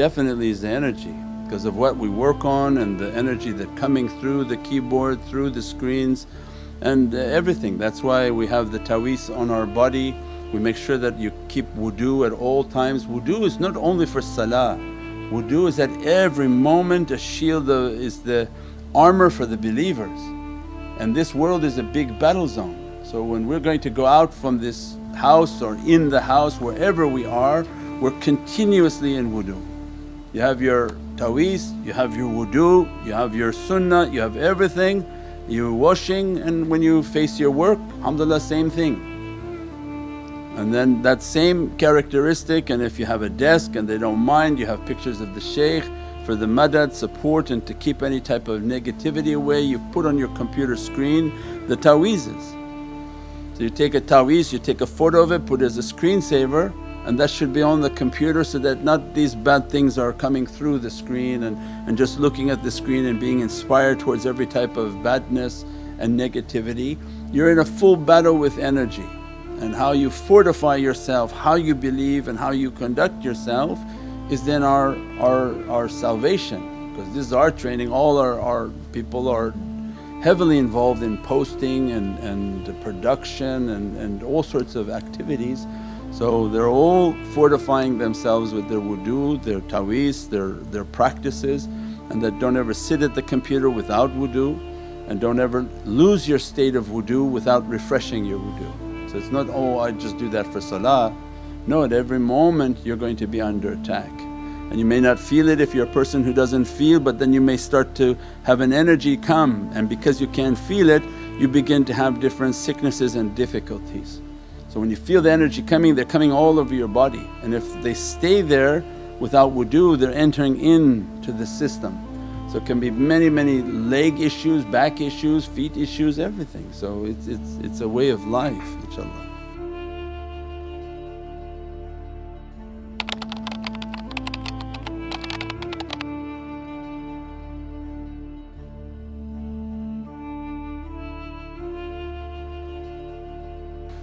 definitely is the energy because of what we work on and the energy that coming through the keyboard, through the screens and uh, everything. That's why we have the ta'weez on our body, we make sure that you keep wudu at all times. Wudu is not only for salah, wudu is at every moment a shield is the armor for the believers and this world is a big battle zone. So when we're going to go out from this house or in the house wherever we are we're continuously in wudu. You have your ta'weez, you have your wudu, you have your sunnah, you have everything, you're washing and when you face your work alhamdulillah same thing. And then that same characteristic and if you have a desk and they don't mind you have pictures of the shaykh for the madad support and to keep any type of negativity away you put on your computer screen the ta'weezes. So you take a ta'weez, you take a photo of it, put it as a screensaver and that should be on the computer so that not these bad things are coming through the screen and, and just looking at the screen and being inspired towards every type of badness and negativity. You're in a full battle with energy and how you fortify yourself, how you believe and how you conduct yourself is then our, our, our salvation because this is our training. All our, our people are heavily involved in posting and, and production and, and all sorts of activities so they're all fortifying themselves with their wudu, their ta'weez, their, their practices and that don't ever sit at the computer without wudu and don't ever lose your state of wudu without refreshing your wudu. So it's not, oh I just do that for salah. No, at every moment you're going to be under attack and you may not feel it if you're a person who doesn't feel but then you may start to have an energy come and because you can't feel it you begin to have different sicknesses and difficulties. So when you feel the energy coming they're coming all over your body and if they stay there without wudu they're entering into the system. So it can be many many leg issues, back issues, feet issues, everything. So it's, it's, it's a way of life inshaAllah.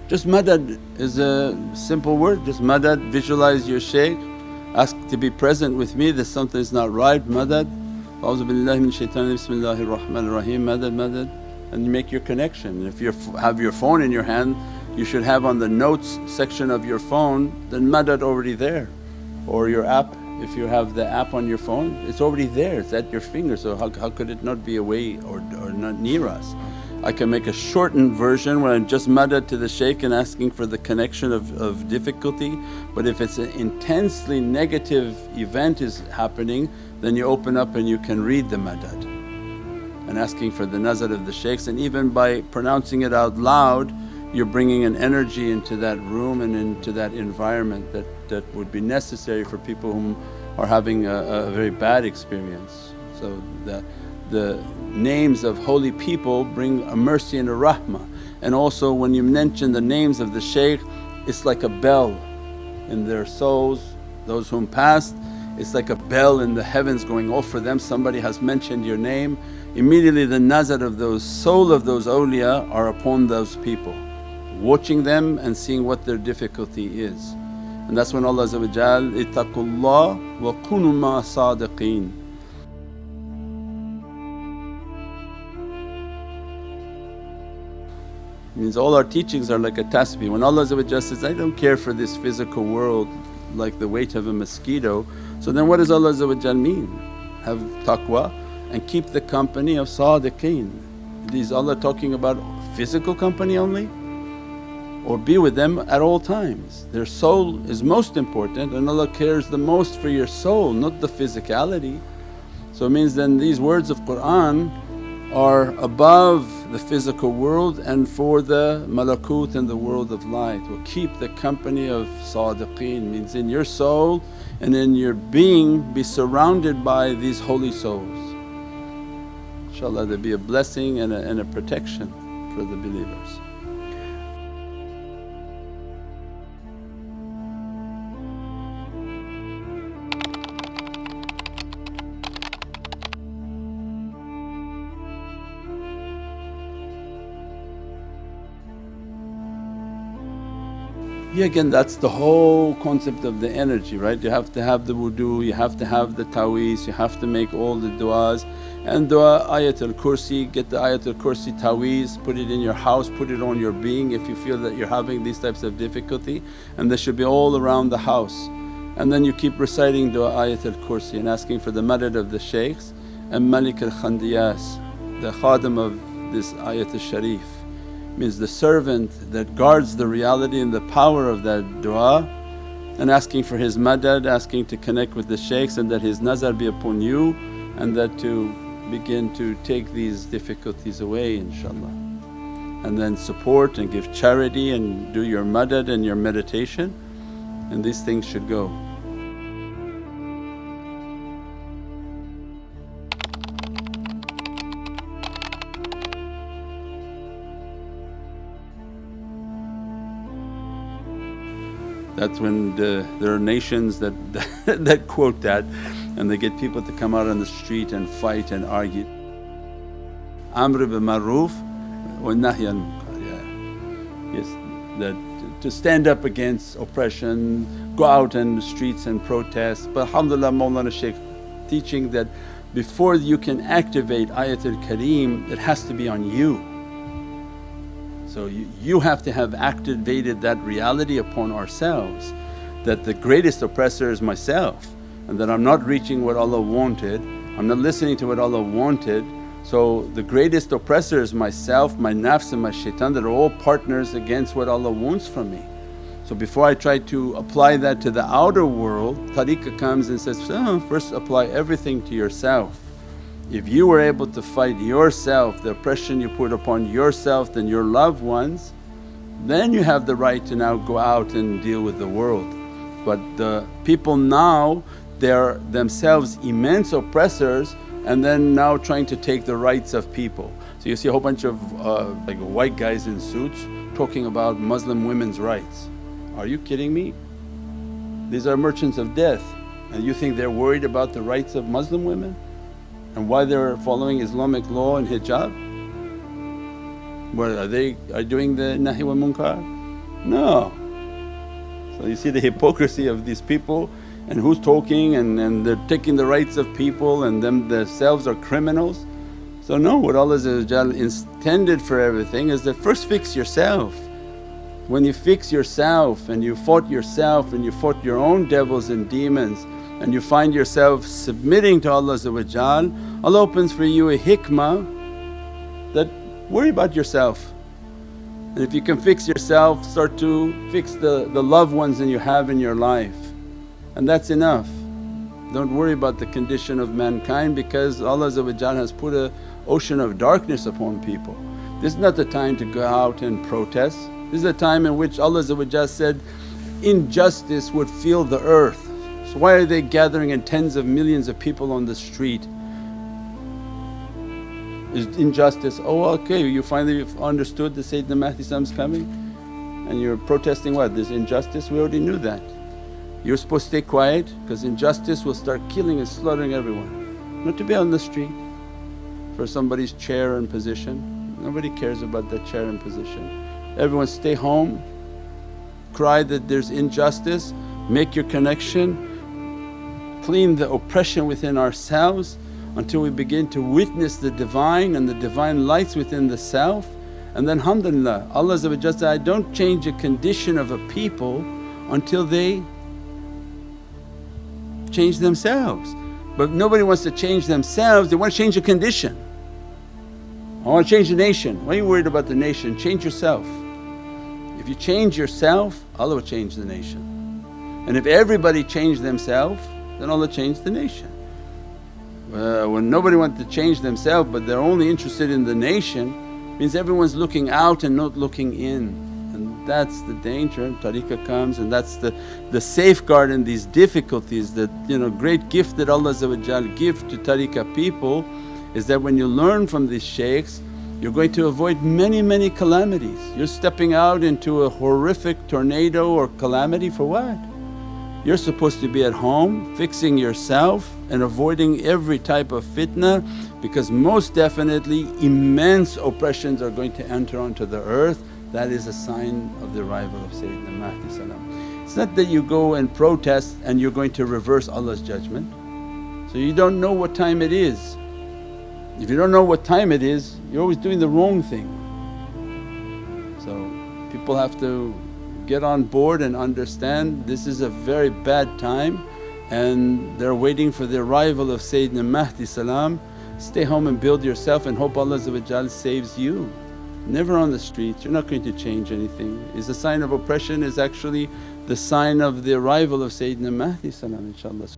Just madad is a simple word, just madad, visualize your shaykh, ask to be present with me that something is not right, madad. A'udhu billahi min rahmanir rahim, madad, madad and you make your connection. If you have your phone in your hand you should have on the notes section of your phone then madad already there or your app if you have the app on your phone it's already there, it's at your finger so how, how could it not be away or, or not near us. I can make a shortened version where I'm just madad to the shaykh and asking for the connection of, of difficulty. But if it's an intensely negative event is happening then you open up and you can read the madad and asking for the nazar of the shaykhs and even by pronouncing it out loud you're bringing an energy into that room and into that environment that, that would be necessary for people who are having a, a very bad experience. So the, the names of holy people bring a mercy and a rahmah. And also when you mention the names of the shaykh it's like a bell in their souls, those whom passed it's like a bell in the heavens going off for them, somebody has mentioned your name. Immediately the nazar of those soul of those awliya are upon those people, watching them and seeing what their difficulty is. And that's when Allah ittaqullah wa kunu ma sadiqeen Means all our teachings are like a tasbih. When Allah says, I don't care for this physical world like the weight of a mosquito, so then what does Allah mean? Have taqwa and keep the company of sadiqeen. Is Allah talking about physical company only? Or be with them at all times. Their soul is most important and Allah cares the most for your soul not the physicality. So it means then these words of Qur'an are above the physical world and for the malakut and the world of light. Will keep the company of sadiqeen means in your soul and in your being be surrounded by these holy souls. InshaAllah there be a blessing and a, and a protection for the believers. Yeah again that's the whole concept of the energy right? You have to have the wudu, you have to have the ta'weez, you have to make all the du'as and dua ayatul kursi, get the ayatul kursi ta'weez, put it in your house, put it on your being if you feel that you're having these types of difficulty and this should be all around the house. And then you keep reciting dua ayatul kursi and asking for the madad of the shaykhs and Malik al Khandiyas, the khadim of this ayatul sharif means the servant that guards the reality and the power of that dua and asking for his madad, asking to connect with the shaykhs and that his nazar be upon you and that to begin to take these difficulties away inshaAllah. And then support and give charity and do your madad and your meditation and these things should go. That's when the, there are nations that, that quote that and they get people to come out on the street and fight and argue. Amr bil maroof wa nahy al Yes, that to stand up against oppression, go out in the streets and protest. But alhamdulillah Mawlana Shaykh teaching that before you can activate ayatul kareem it has to be on you. So you, you have to have activated that reality upon ourselves that the greatest oppressor is myself and that I'm not reaching what Allah wanted, I'm not listening to what Allah wanted. So the greatest oppressor is myself, my nafs and my shaitan that are all partners against what Allah wants from me. So before I try to apply that to the outer world, tariqah comes and says, oh, first apply everything to yourself. If you were able to fight yourself, the oppression you put upon yourself and your loved ones, then you have the right to now go out and deal with the world. But the people now they're themselves immense oppressors and then now trying to take the rights of people. So you see a whole bunch of uh, like white guys in suits talking about Muslim women's rights. Are you kidding me? These are merchants of death and you think they're worried about the rights of Muslim women? And why they're following Islamic law and hijab? What are they are doing the nahi wa munkar? No. So you see the hypocrisy of these people and who's talking and, and they're taking the rights of people and them themselves are criminals. So no, what Allah intended for everything is that first fix yourself. When you fix yourself and you fought yourself and you fought your own devils and demons and you find yourself submitting to Allah Allah opens for you a hikmah that worry about yourself. And if you can fix yourself start to fix the, the loved ones that you have in your life and that's enough. Don't worry about the condition of mankind because Allah has put a ocean of darkness upon people. This is not the time to go out and protest, this is a time in which Allah said, injustice would fill the earth so why are they gathering in tens of millions of people on the street? Is injustice, oh okay you finally understood the Sayyidina is coming and you're protesting what? This injustice? We already knew that. You're supposed to stay quiet because injustice will start killing and slaughtering everyone. Not to be on the street for somebody's chair and position, nobody cares about that chair and position. Everyone stay home, cry that there's injustice, make your connection clean the oppression within ourselves until we begin to witness the Divine and the Divine lights within the self and then alhamdulillah Allah said, I don't change a condition of a people until they change themselves. But nobody wants to change themselves, they want to change a condition. I want to change the nation, why are you worried about the nation? Change yourself. If you change yourself Allah will change the nation. And if everybody changed themselves then Allah changed the nation. Uh, when nobody wants to change themselves but they're only interested in the nation means everyone's looking out and not looking in and that's the danger. Tariqah comes and that's the, the safeguard in these difficulties that you know great gift that Allah give to tariqah people is that when you learn from these shaykhs you're going to avoid many many calamities. You're stepping out into a horrific tornado or calamity for what? You're supposed to be at home fixing yourself and avoiding every type of fitna because most definitely immense oppressions are going to enter onto the earth that is a sign of the arrival of Sayyidina Mahdi. It's not that you go and protest and you're going to reverse Allah's judgment. So you don't know what time it is. If you don't know what time it is, you're always doing the wrong thing. So people have to get on board and understand this is a very bad time and they're waiting for the arrival of Sayyidina Mahdi salam. Stay home and build yourself and hope Allah saves you. Never on the streets, you're not going to change anything. Is a sign of oppression is actually the sign of the arrival of Sayyidina Mahdi salam inshaAllah.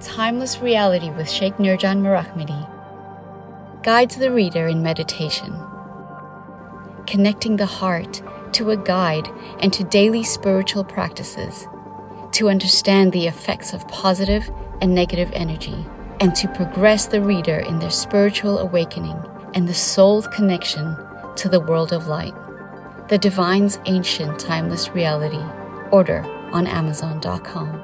Timeless reality with Sheikh Nurjan Mirahmadi guides the reader in meditation, connecting the heart to a guide and to daily spiritual practices to understand the effects of positive and negative energy and to progress the reader in their spiritual awakening and the soul's connection to the world of light. The Divine's Ancient Timeless Reality. Order on Amazon.com.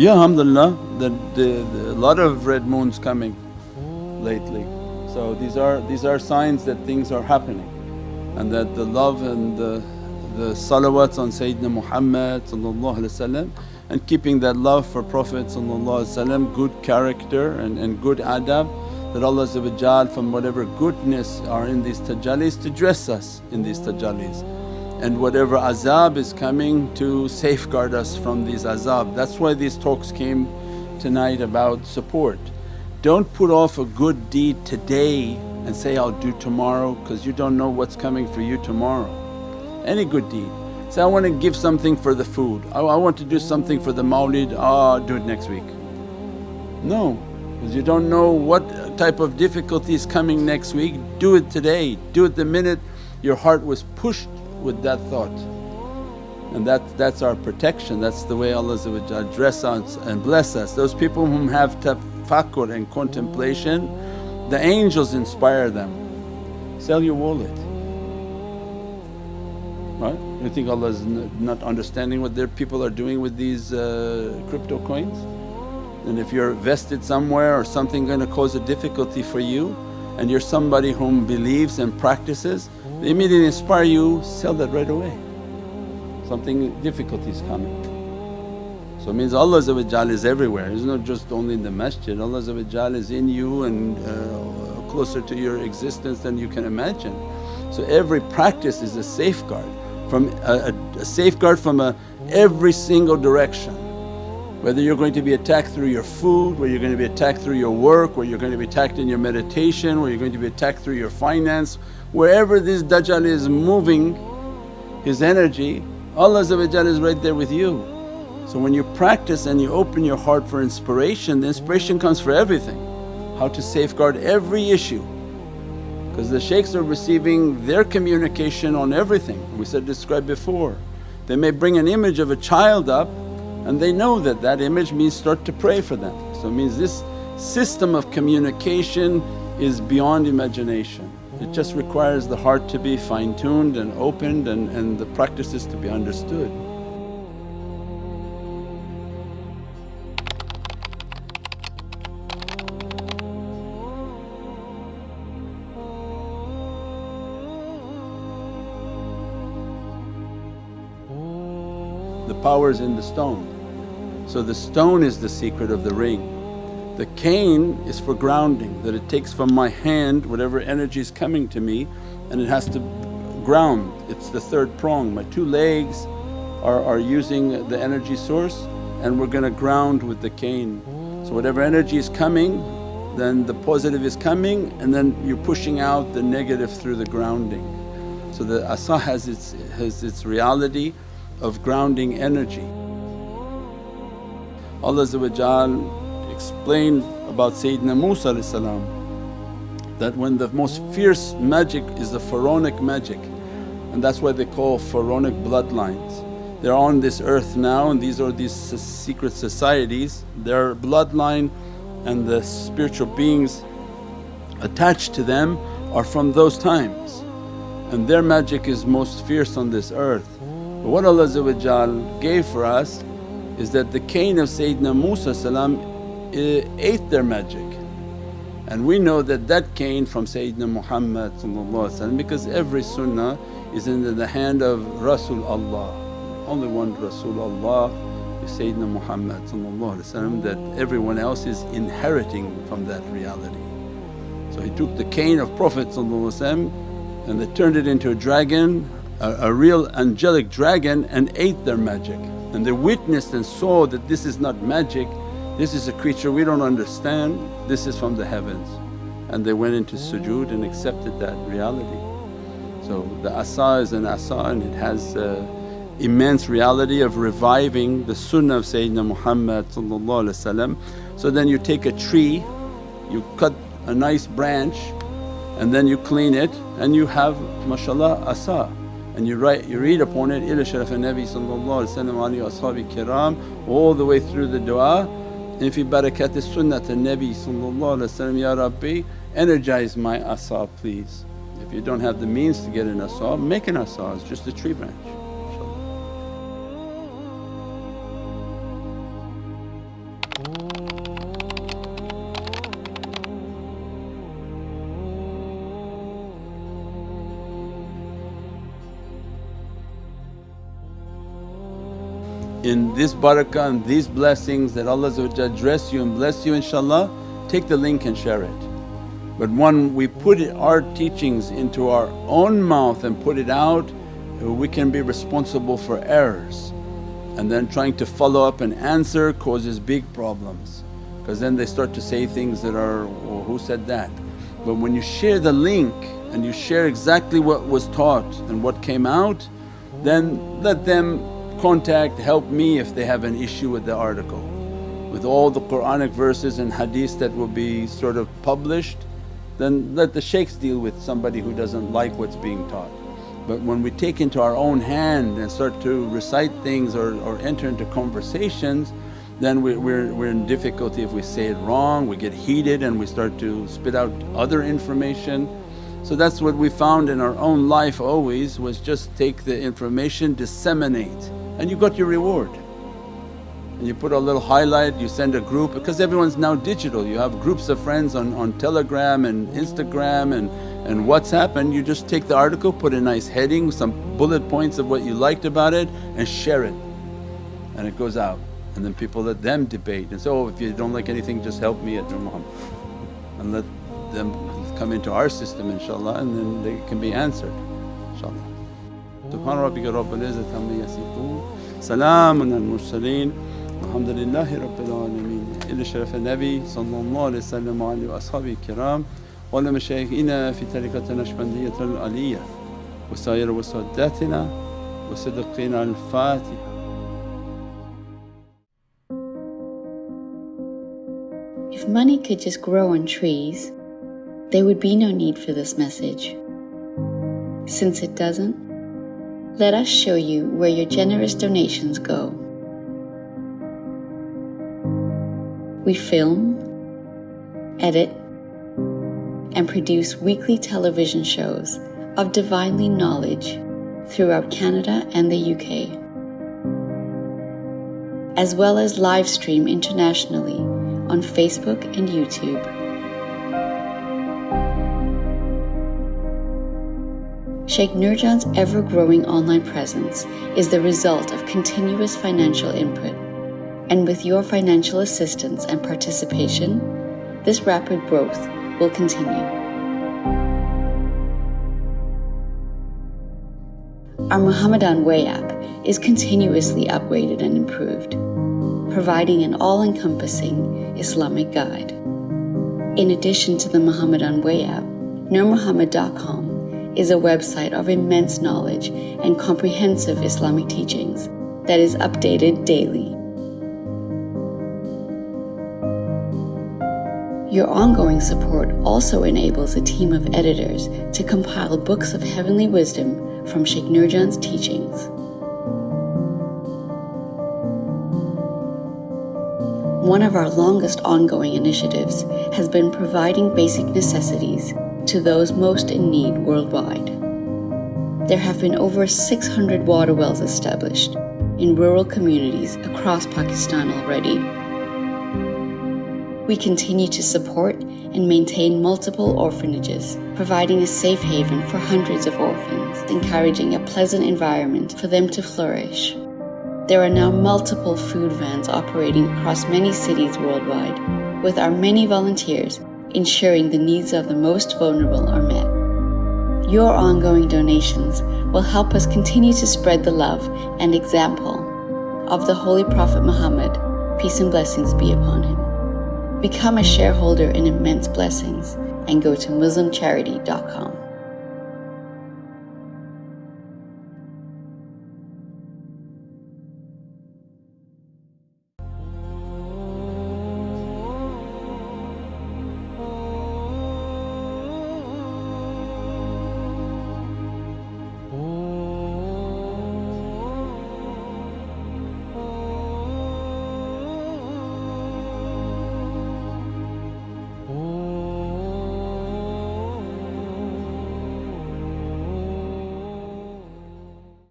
Yeah alhamdulillah the, the, the, a lot of red moons coming lately. So these are, these are signs that things are happening and that the love and the, the salawats on Sayyidina Muhammad and keeping that love for Prophet good character and, and good adab that Allah from whatever goodness are in these tajallis to dress us in these tajallis and whatever azab is coming to safeguard us from these azab. That's why these talks came tonight about support. Don't put off a good deed today and say, I'll do tomorrow because you don't know what's coming for you tomorrow. Any good deed. Say, I want to give something for the food, I, I want to do something for the mawlid, ah do it next week. No, because you don't know what type of difficulty is coming next week, do it today, do it the minute your heart was pushed with that thought. And that, that's our protection, that's the way Allah dress us and bless us. Those people whom have tafakkur and contemplation, the angels inspire them. Sell your wallet, right? You think Allah is not understanding what their people are doing with these uh, crypto coins? And if you're vested somewhere or something going to cause a difficulty for you and you're somebody whom believes and practices, they immediately inspire you, sell that right away. Something difficulty is coming. So it means Allah is everywhere, It's not just only in the masjid, Allah is in you and uh, closer to your existence than you can imagine. So every practice is a safeguard from a, a, a safeguard from a every single direction. Whether you're going to be attacked through your food, whether you're going to be attacked through your work, where you're going to be attacked in your meditation, where you're going to be attacked through your finance, Wherever this Dajjal is moving his energy, Allah is right there with you. So when you practice and you open your heart for inspiration, the inspiration comes for everything. How to safeguard every issue because the shaykhs are receiving their communication on everything. We said described before. They may bring an image of a child up and they know that that image means start to pray for them. So it means this system of communication is beyond imagination. It just requires the heart to be fine tuned and opened and, and the practices to be understood. the power is in the stone. So the stone is the secret of the ring. The cane is for grounding that it takes from my hand whatever energy is coming to me and it has to ground, it's the third prong. My two legs are, are using the energy source and we're going to ground with the cane. So whatever energy is coming then the positive is coming and then you're pushing out the negative through the grounding. So the asa has its, has its reality of grounding energy. Allah explained about Sayyidina Musa that when the most fierce magic is the pharaonic magic and that's why they call pharaonic bloodlines. They're on this earth now and these are these secret societies, their bloodline and the spiritual beings attached to them are from those times and their magic is most fierce on this earth. But what Allah gave for us is that the cane of Sayyidina Musa Uh, ate their magic and we know that that cane from Sayyidina Muhammad because every sunnah is in the hand of Rasul Allah. Only one Rasul Allah is Sayyidina Muhammad that everyone else is inheriting from that reality. So he took the cane of Prophet and they turned it into a dragon, a, a real angelic dragon and ate their magic. And they witnessed and saw that this is not magic, this is a creature we don't understand, this is from the heavens. And they went into sujood and accepted that reality. So the asa is an asa and it has an immense reality of reviving the sunnah of Sayyidina Muhammad So then you take a tree, you cut a nice branch and then you clean it and you have mashallah asa and you write you read upon it ila sharaf nabi sallallahu alayhi wa sallam kiram all the way through the du'a and fi barakat sunnat nabi sallallahu ya rabbi energize my asa please. If you don't have the means to get an asa make an asa it's just a tree branch in this barakah and these blessings that Allah dress you and bless you inshaAllah, take the link and share it. But when we put our teachings into our own mouth and put it out, we can be responsible for errors and then trying to follow up and answer causes big problems because then they start to say things that are, well, who said that? But when you share the link and you share exactly what was taught and what came out then let them contact, help me if they have an issue with the article. With all the Quranic verses and hadith that will be sort of published then let the shaykhs deal with somebody who doesn't like what's being taught. But when we take into our own hand and start to recite things or, or enter into conversations then we, we're, we're in difficulty if we say it wrong, we get heated and we start to spit out other information. So that's what we found in our own life always was just take the information, disseminate and you got your reward. And you put a little highlight, you send a group because everyone's now digital. You have groups of friends on, on Telegram and Instagram and, and WhatsApp and you just take the article, put a nice heading, some bullet points of what you liked about it and share it and it goes out. And then people let them debate and say, oh if you don't like anything just help me at Nur Muhammad and let them come into our system inshaAllah and then they can be answered inshaAllah. Subhana rabbika amma Al mursaleen Rabbil sallallahu ashabi kiram fi saddatina siddiqina al-Fatiha If money could just grow on trees, there would be no need for this message. Since it doesn't, let us show you where your generous donations go. We film, edit, and produce weekly television shows of divinely knowledge throughout Canada and the UK, as well as live stream internationally on Facebook and YouTube. Sheikh Nurjan's ever growing online presence is the result of continuous financial input. And with your financial assistance and participation, this rapid growth will continue. Our Muhammadan Way app is continuously upgraded and improved, providing an all encompassing Islamic guide. In addition to the Muhammadan Way app, NurMuhammad.com is a website of immense knowledge and comprehensive Islamic teachings that is updated daily. Your ongoing support also enables a team of editors to compile books of heavenly wisdom from Sheikh Nurjan's teachings. One of our longest ongoing initiatives has been providing basic necessities to those most in need worldwide. There have been over 600 water wells established in rural communities across Pakistan already. We continue to support and maintain multiple orphanages, providing a safe haven for hundreds of orphans, encouraging a pleasant environment for them to flourish. There are now multiple food vans operating across many cities worldwide, with our many volunteers ensuring the needs of the most vulnerable are met. Your ongoing donations will help us continue to spread the love and example of the Holy Prophet Muhammad, peace and blessings be upon him. Become a shareholder in immense blessings and go to MuslimCharity.com.